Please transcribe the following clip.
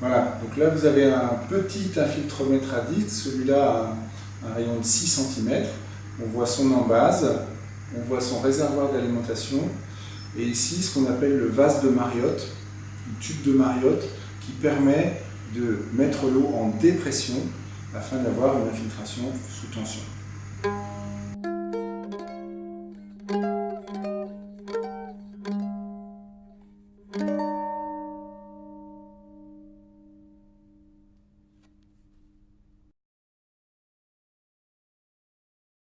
Voilà. Donc là, vous avez un petit infiltromètre à celui-là a un rayon de 6 cm. On voit son embase, on voit son réservoir d'alimentation, et ici ce qu'on appelle le vase de Mariotte, le tube de Mariotte, qui permet de mettre l'eau en dépression afin d'avoir une infiltration sous tension.